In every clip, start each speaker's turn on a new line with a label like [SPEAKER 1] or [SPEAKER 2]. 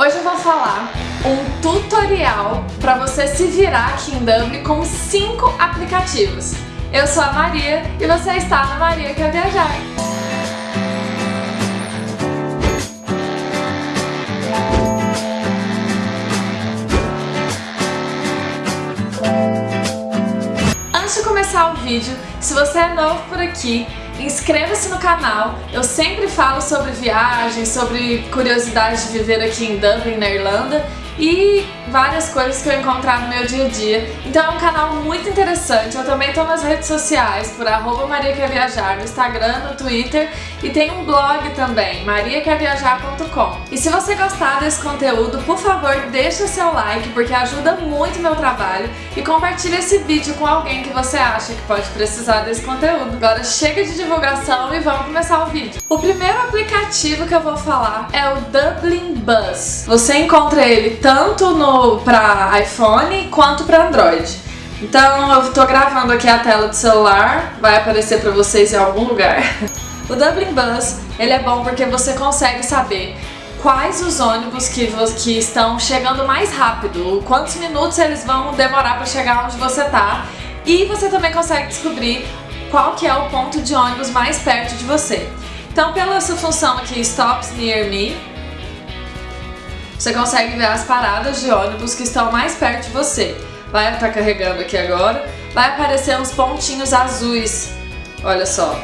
[SPEAKER 1] Hoje eu vou falar um tutorial para você se virar aqui em Dublin com cinco aplicativos. Eu sou a Maria e você está na Maria Quer Viajar. Antes de começar o vídeo, se você é novo por aqui, Inscreva-se no canal, eu sempre falo sobre viagens, sobre curiosidades de viver aqui em Dublin, na Irlanda e várias coisas que eu encontrar no meu dia a dia. Então é um canal muito interessante, eu também estou nas redes sociais por arroba Maria Quer Viajar, no Instagram, no Twitter e tem um blog também, mariaquerviajar.com. E se você gostar desse conteúdo, por favor deixa seu like porque ajuda muito meu trabalho e compartilha esse vídeo com alguém que você acha que pode precisar desse conteúdo. Agora chega de divulgação e vamos começar o vídeo. O primeiro aplicativo que eu vou falar é o Dublin Bus. Você encontra ele tanto no para iPhone quanto para Android. Então eu estou gravando aqui a tela do celular, vai aparecer para vocês em algum lugar. O Dublin Bus, ele é bom porque você consegue saber quais os ônibus que, que estão chegando mais rápido, quantos minutos eles vão demorar para chegar onde você está e você também consegue descobrir qual que é o ponto de ônibus mais perto de você. Então pela essa função aqui, Stops Near Me, você consegue ver as paradas de ônibus que estão mais perto de você. Vai estar tá carregando aqui agora, vai aparecer uns pontinhos azuis, olha só.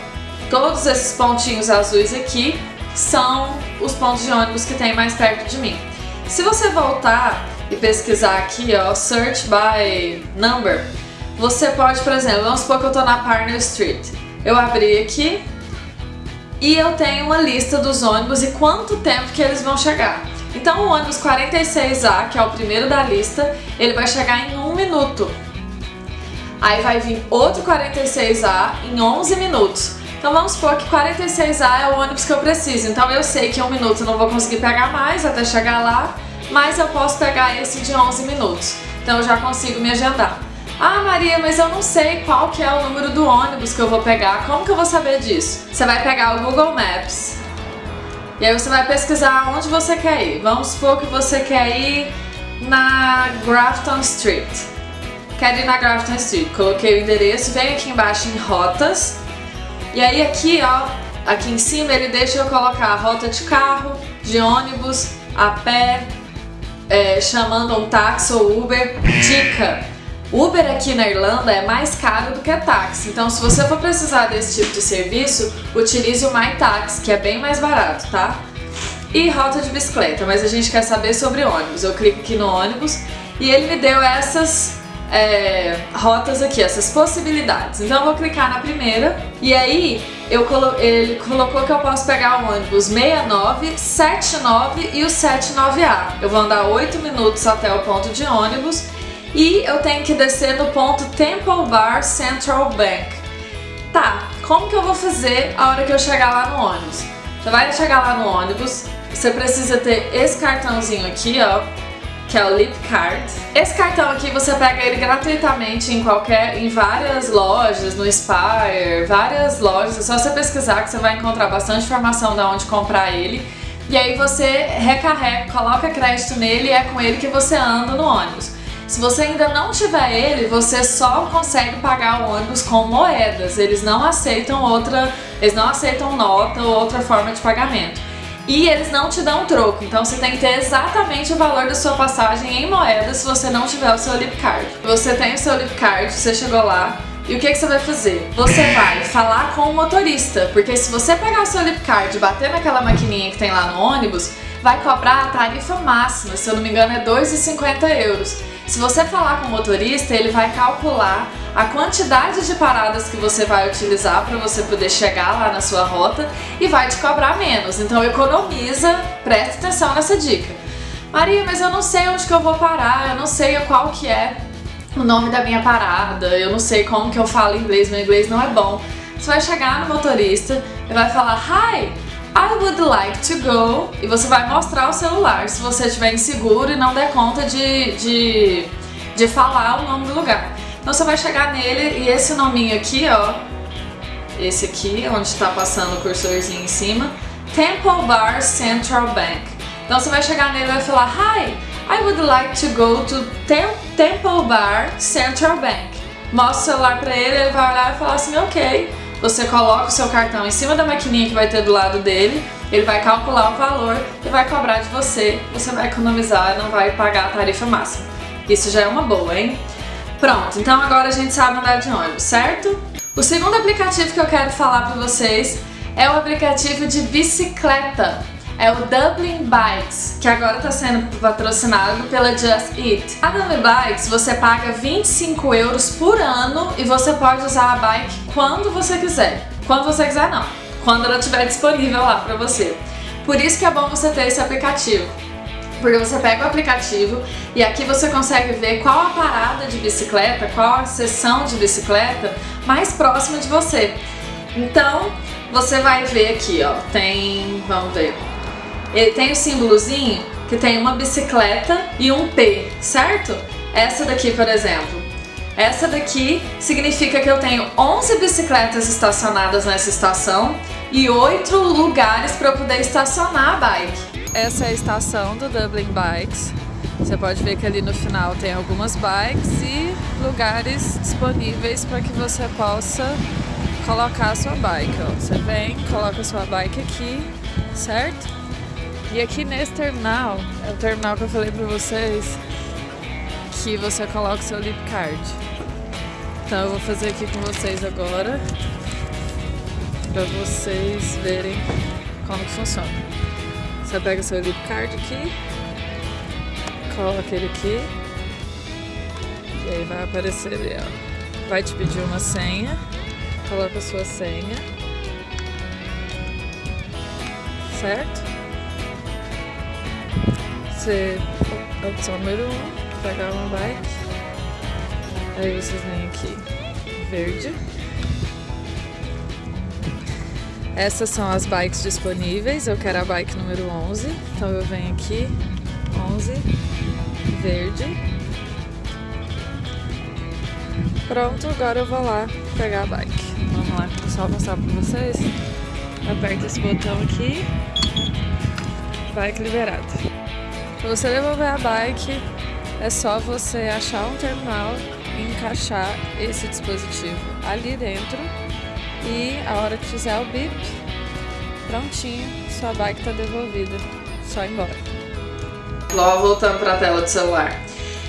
[SPEAKER 1] Todos esses pontinhos azuis aqui são os pontos de ônibus que tem mais perto de mim. Se você voltar e pesquisar aqui, ó, Search by Number, você pode, por exemplo, vamos supor que eu estou na Partner Street. Eu abri aqui e eu tenho uma lista dos ônibus e quanto tempo que eles vão chegar. Então o ônibus 46A, que é o primeiro da lista, ele vai chegar em um minuto. Aí vai vir outro 46A em 11 minutos. Então vamos supor que 46A é o ônibus que eu preciso. Então eu sei que em um minuto eu não vou conseguir pegar mais até chegar lá, mas eu posso pegar esse de 11 minutos. Então eu já consigo me agendar. Ah, Maria, mas eu não sei qual que é o número do ônibus que eu vou pegar. Como que eu vou saber disso? Você vai pegar o Google Maps, e aí você vai pesquisar onde você quer ir. Vamos supor que você quer ir na Grafton Street. Quero ir na Grafton Street. Coloquei o endereço, vem aqui embaixo em rotas. E aí aqui, ó, aqui em cima ele deixa eu colocar a rota de carro, de ônibus, a pé, é, chamando um táxi ou Uber. Dica! Uber aqui na Irlanda é mais caro do que táxi, então se você for precisar desse tipo de serviço, utilize o MyTaxi, que é bem mais barato, tá? E rota de bicicleta, mas a gente quer saber sobre ônibus. Eu clico aqui no ônibus e ele me deu essas é, rotas aqui, essas possibilidades. Então eu vou clicar na primeira e aí eu colo ele colocou que eu posso pegar o ônibus 69, 79 e o 79A. Eu vou andar 8 minutos até o ponto de ônibus e eu tenho que descer no ponto Temple Bar Central Bank. Tá, como que eu vou fazer a hora que eu chegar lá no ônibus? Você vai chegar lá no ônibus, você precisa ter esse cartãozinho aqui, ó, que é o Lip Card. Esse cartão aqui você pega ele gratuitamente em qualquer, em várias lojas, no Spire, várias lojas, é só você pesquisar que você vai encontrar bastante informação de onde comprar ele. E aí você recarrega, coloca crédito nele e é com ele que você anda no ônibus. Se você ainda não tiver ele, você só consegue pagar o ônibus com moedas. Eles não aceitam outra, eles não aceitam nota ou outra forma de pagamento. E eles não te dão troco, então você tem que ter exatamente o valor da sua passagem em moedas se você não tiver o seu lip card. Você tem o seu lip card, você chegou lá, e o que, que você vai fazer? Você vai falar com o motorista, porque se você pegar o seu lip card e bater naquela maquininha que tem lá no ônibus, vai cobrar a tarifa máxima, se eu não me engano é 2,50 euros. Se você falar com o motorista, ele vai calcular a quantidade de paradas que você vai utilizar para você poder chegar lá na sua rota e vai te cobrar menos. Então economiza, preste atenção nessa dica. Maria, mas eu não sei onde que eu vou parar, eu não sei qual que é o nome da minha parada, eu não sei como que eu falo inglês, meu inglês não é bom. Você vai chegar no motorista e vai falar Hi, I like to go e você vai mostrar o celular se você estiver inseguro e não der conta de, de, de falar o nome do lugar. Então você vai chegar nele e esse nominho aqui, ó, esse aqui, onde está passando o cursorzinho em cima, Temple Bar Central Bank. Então você vai chegar nele e vai falar Hi, I would like to go to Tem Temple Bar Central Bank. Mostra o celular pra ele, ele vai olhar e falar assim, ok. Você coloca o seu cartão em cima da maquininha que vai ter do lado dele, ele vai calcular o valor e vai cobrar de você. Você vai economizar e não vai pagar a tarifa máxima. Isso já é uma boa, hein? Pronto, então agora a gente sabe andar de ônibus, certo? O segundo aplicativo que eu quero falar para vocês é o aplicativo de bicicleta. É o Dublin Bikes, que agora está sendo patrocinado pela Just Eat. A Dublin Bikes você paga 25 euros por ano e você pode usar a bike quando você quiser. Quando você quiser não, quando ela estiver disponível lá para você. Por isso que é bom você ter esse aplicativo porque você pega o aplicativo e aqui você consegue ver qual a parada de bicicleta, qual a seção de bicicleta mais próxima de você. Então, você vai ver aqui, ó, tem, vamos ver, ele tem o símbolozinho que tem uma bicicleta e um P, certo? Essa daqui, por exemplo. Essa daqui significa que eu tenho 11 bicicletas estacionadas nessa estação e 8 lugares para eu poder estacionar a bike. Essa é a estação do Dublin Bikes. Você pode ver que ali no final tem algumas bikes e lugares disponíveis para que você possa colocar a sua bike. Ó. Você vem, coloca a sua bike aqui, certo? E aqui nesse terminal, é o terminal que eu falei para vocês, que você coloca o seu lip card. Então eu vou fazer aqui com vocês agora, para vocês verem como que funciona. Você pega seu lip card aqui, coloca ele aqui, e aí vai aparecer ali, ó. Vai te pedir uma senha, coloca a sua senha, certo? Você, opção número 1, um, pegar uma bike, aí vocês vêm aqui, verde, essas são as bikes disponíveis, eu quero a bike número 11, então eu venho aqui, 11, verde. Pronto, agora eu vou lá pegar a bike. Vamos lá, só mostrar pra vocês. Aperta esse botão aqui, bike liberada. Para você devolver a bike, é só você achar um terminal e encaixar esse dispositivo ali dentro e a hora que fizer o bip, prontinho, sua bike tá devolvida. Só embora. Logo voltando para a tela do celular.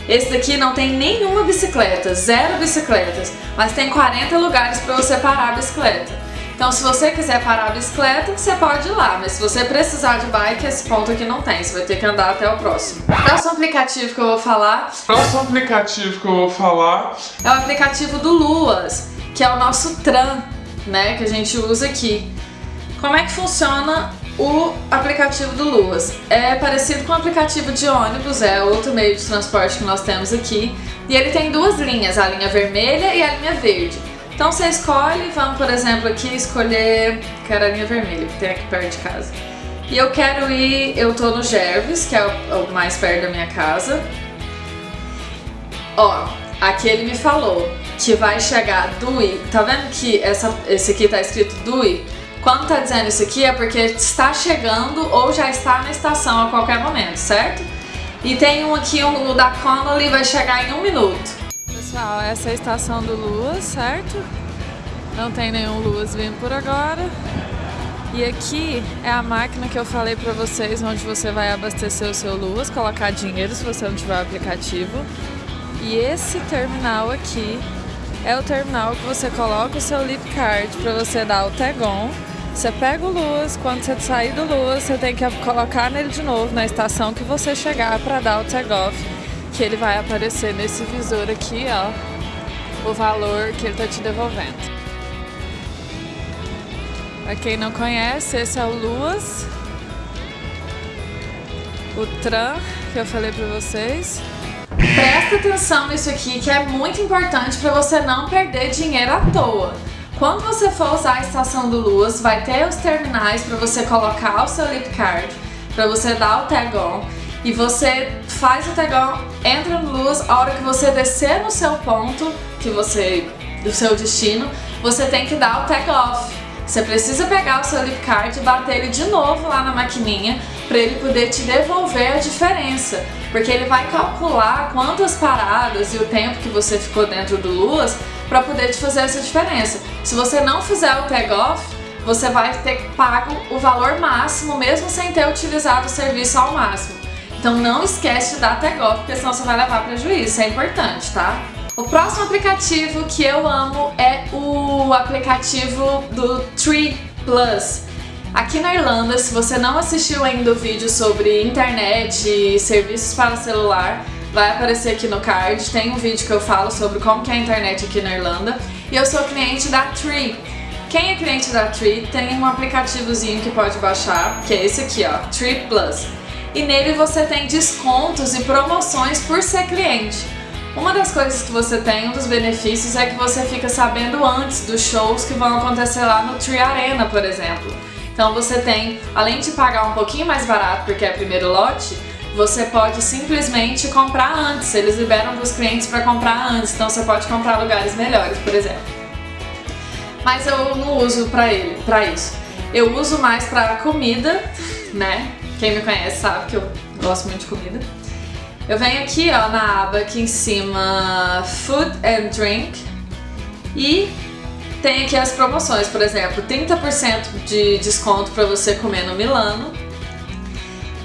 [SPEAKER 1] Esse daqui não tem nenhuma bicicleta, zero bicicletas, mas tem 40 lugares para você parar a bicicleta. Então se você quiser parar a bicicleta, você pode ir lá, mas se você precisar de bike, esse ponto aqui não tem, você vai ter que andar até o próximo. O próximo aplicativo que eu vou falar...
[SPEAKER 2] O próximo aplicativo que eu vou falar...
[SPEAKER 1] É o aplicativo do Luas, que é o nosso Tran né, que a gente usa aqui. Como é que funciona o aplicativo do Luas? É parecido com o aplicativo de ônibus, é outro meio de transporte que nós temos aqui. E ele tem duas linhas, a linha vermelha e a linha verde. Então você escolhe, vamos por exemplo aqui escolher, quero a linha vermelha, que tem aqui perto de casa. E eu quero ir, eu tô no Gerves, que é o, mais perto da minha casa. Ó, aqui ele me falou, que vai chegar DUI, tá vendo que essa, esse aqui tá escrito DUI? Quando tá dizendo isso aqui é porque está chegando ou já está na estação a qualquer momento, certo? E tem um aqui, um, o da Connolly vai chegar em um minuto. Pessoal, essa é a estação do Luas, certo? Não tem nenhum Luas vindo por agora. E aqui é a máquina que eu falei pra vocês, onde você vai abastecer o seu Luas, colocar dinheiro se você não tiver o aplicativo. E esse terminal aqui é o terminal que você coloca o seu lip card para você dar o tag-on. Você pega o Luz, quando você sair do Luz, você tem que colocar nele de novo na estação que você chegar para dar o tag-off, que ele vai aparecer nesse visor aqui, ó, o valor que ele tá te devolvendo. Para quem não conhece, esse é o Luas, o Tran, que eu falei para vocês. Presta atenção nisso aqui que é muito importante para você não perder dinheiro à toa. Quando você for usar a estação do Luz, vai ter os terminais para você colocar o seu lip card, para você dar o tag on e você faz o on, entra no Luz, a hora que você descer no seu ponto, que você do seu destino, você tem que dar o tag off. Você precisa pegar o seu lip card e bater ele de novo lá na maquininha para ele poder te devolver a diferença, porque ele vai calcular quantas paradas e o tempo que você ficou dentro do Luas para poder te fazer essa diferença. Se você não fizer o tag off, você vai ter pago o valor máximo mesmo sem ter utilizado o serviço ao máximo. Então não esquece de dar tag off, porque senão você vai levar prejuízo, isso é importante, tá? O próximo aplicativo que eu amo é o aplicativo do Tree Plus. Aqui na Irlanda, se você não assistiu ainda o vídeo sobre internet e serviços para celular, vai aparecer aqui no card. Tem um vídeo que eu falo sobre como é a internet aqui na Irlanda. E eu sou cliente da Tree. Quem é cliente da Tree tem um aplicativozinho que pode baixar, que é esse aqui, ó, Tree Plus. E nele você tem descontos e promoções por ser cliente. Uma das coisas que você tem, um dos benefícios, é que você fica sabendo antes dos shows que vão acontecer lá no Tree Arena, por exemplo. Então você tem, além de pagar um pouquinho mais barato porque é primeiro lote, você pode simplesmente comprar antes. Eles liberam para os clientes para comprar antes, então você pode comprar lugares melhores, por exemplo. Mas eu não uso para ele, para isso. Eu uso mais para comida, né? Quem me conhece sabe que eu gosto muito de comida. Eu venho aqui ó, na aba aqui em cima Food and Drink e tem aqui as promoções, por exemplo, 30% de desconto para você comer no Milano.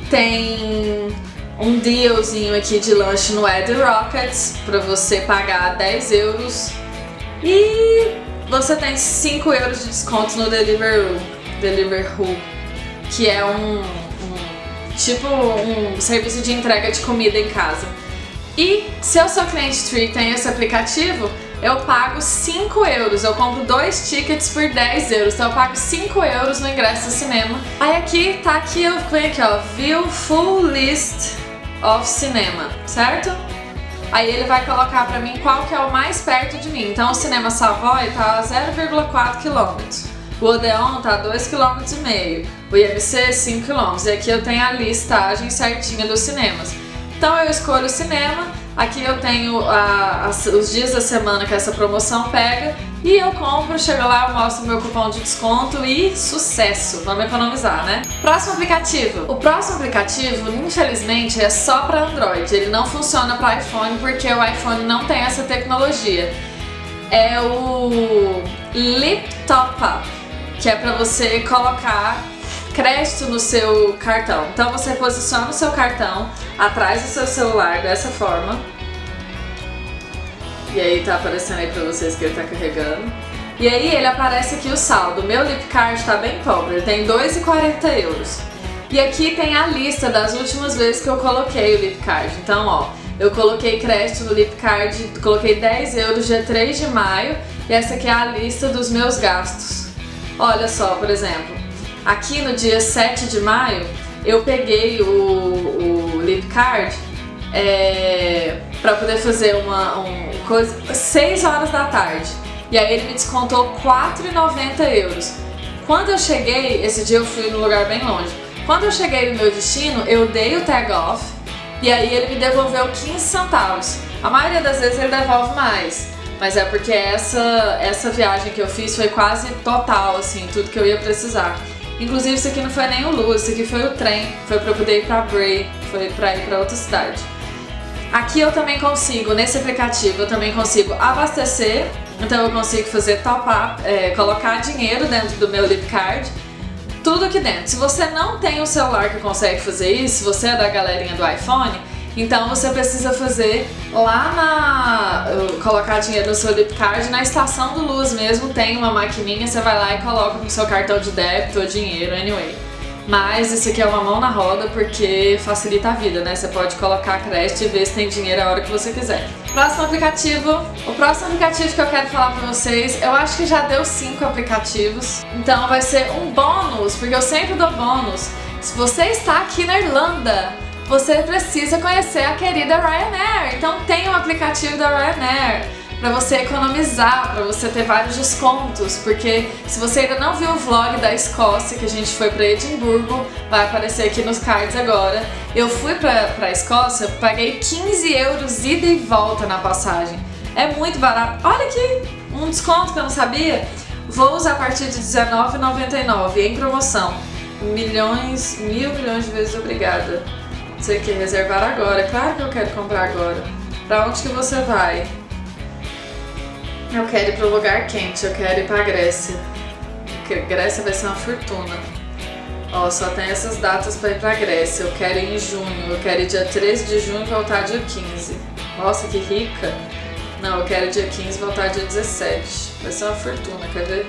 [SPEAKER 1] Tem um dealzinho aqui de lanche no Ed Rockets para você pagar 10 euros e você tem 5 euros de desconto no Deliveroo, Deliveroo que é um tipo um serviço de entrega de comida em casa. E se eu sou cliente Tree e tenho esse aplicativo, eu pago 5 euros, eu compro dois tickets por 10 euros, então eu pago 5 euros no ingresso do cinema. Aí aqui, tá aqui, eu venho aqui ó, View Full List of Cinema, certo? Aí ele vai colocar pra mim qual que é o mais perto de mim. Então o Cinema Savoy tá a 0,4 km. O Odeon tá 2,5 km, o IMC 5 km. E aqui eu tenho a listagem certinha dos cinemas. Então eu escolho o cinema, aqui eu tenho a, a, os dias da semana que essa promoção pega e eu compro, chego lá, mostro meu cupom de desconto e sucesso! Vamos economizar, né? Próximo aplicativo. O próximo aplicativo, infelizmente, é só para Android. Ele não funciona para iPhone porque o iPhone não tem essa tecnologia. É o Lip Top Up que é para você colocar crédito no seu cartão. Então você posiciona o seu cartão atrás do seu celular dessa forma. E aí tá aparecendo aí pra vocês que ele tá carregando. E aí ele aparece aqui o saldo. Meu Lip Card tá bem pobre, ele tem 2,40 euros. E aqui tem a lista das últimas vezes que eu coloquei o Lip Card. Então, ó, eu coloquei crédito no Lip Card, coloquei 10 euros dia 3 de maio. E essa aqui é a lista dos meus gastos. Olha só, por exemplo, aqui no dia 7 de maio, eu peguei o, o Lip Card é, para poder fazer uma um, coisa 6 horas da tarde. E aí ele me descontou 4,90 euros. Quando eu cheguei, esse dia eu fui num lugar bem longe. Quando eu cheguei no meu destino, eu dei o tag off e aí ele me devolveu 15 centavos. A maioria das vezes ele devolve mais. Mas é porque essa, essa viagem que eu fiz foi quase total, assim, tudo que eu ia precisar. Inclusive isso aqui não foi nem o Luz, isso aqui foi o trem, foi pra eu poder ir pra Bray, foi pra ir pra outra cidade. Aqui eu também consigo, nesse aplicativo, eu também consigo abastecer, então eu consigo fazer top-up, é, colocar dinheiro dentro do meu Lip Card, tudo aqui dentro. Se você não tem um celular que consegue fazer isso, se você é da galerinha do iPhone, então você precisa fazer lá na... colocar dinheiro no seu lip card, na estação do Luz mesmo tem uma maquininha, você vai lá e coloca no seu cartão de débito ou dinheiro, anyway. Mas isso aqui é uma mão na roda porque facilita a vida, né? Você pode colocar crédito e ver se tem dinheiro a hora que você quiser. Próximo aplicativo. O próximo aplicativo que eu quero falar pra vocês, eu acho que já deu cinco aplicativos. Então vai ser um bônus, porque eu sempre dou bônus. Se você está aqui na Irlanda, você precisa conhecer a querida Ryanair. Então tem um aplicativo da Ryanair para você economizar, para você ter vários descontos, porque se você ainda não viu o vlog da Escócia, que a gente foi para Edimburgo, vai aparecer aqui nos cards agora. Eu fui para a Escócia, paguei 15 euros ida e volta na passagem. É muito barato. Olha aqui, um desconto que eu não sabia. Voos a partir de R$19,99 em promoção. milhões, mil milhões de vezes obrigada. Você quer reservar agora? Claro que eu quero comprar agora. Pra onde que você vai? Eu quero ir pro lugar quente, eu quero ir pra Grécia. Porque Grécia vai ser uma fortuna. Ó, só tem essas datas pra ir pra Grécia. Eu quero ir em junho, eu quero ir dia 13 de junho e voltar dia 15. Nossa, que rica! Não, eu quero dia 15 e voltar dia 17. Vai ser uma fortuna, quer ver?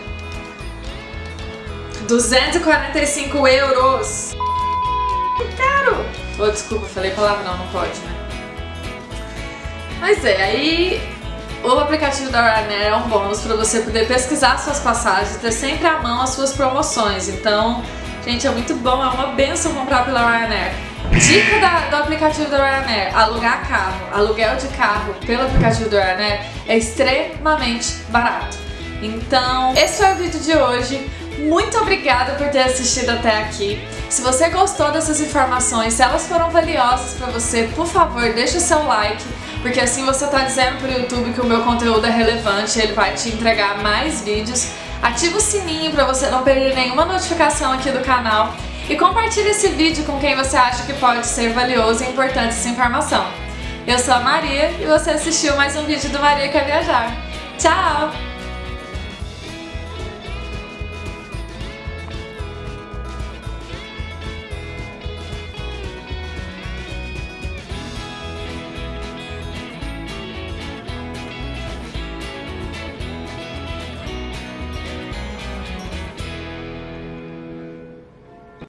[SPEAKER 1] 245 euros! Caro! Oh, desculpa, falei palavra não, pode, né? Mas é, aí o aplicativo da Ryanair é um bônus para você poder pesquisar suas passagens ter sempre à mão as suas promoções. Então, gente, é muito bom, é uma benção comprar pela Ryanair. Dica da, do aplicativo da Ryanair, alugar carro, aluguel de carro pelo aplicativo da Ryanair é extremamente barato. Então, esse foi o vídeo de hoje. Muito obrigada por ter assistido até aqui. Se você gostou dessas informações, se elas foram valiosas para você, por favor, deixa o seu like, porque assim você está dizendo para o YouTube que o meu conteúdo é relevante, ele vai te entregar mais vídeos. Ativa o sininho para você não perder nenhuma notificação aqui do canal e compartilhe esse vídeo com quem você acha que pode ser valioso e importante essa informação. Eu sou a Maria e você assistiu mais um vídeo do Maria Quer Viajar. Tchau!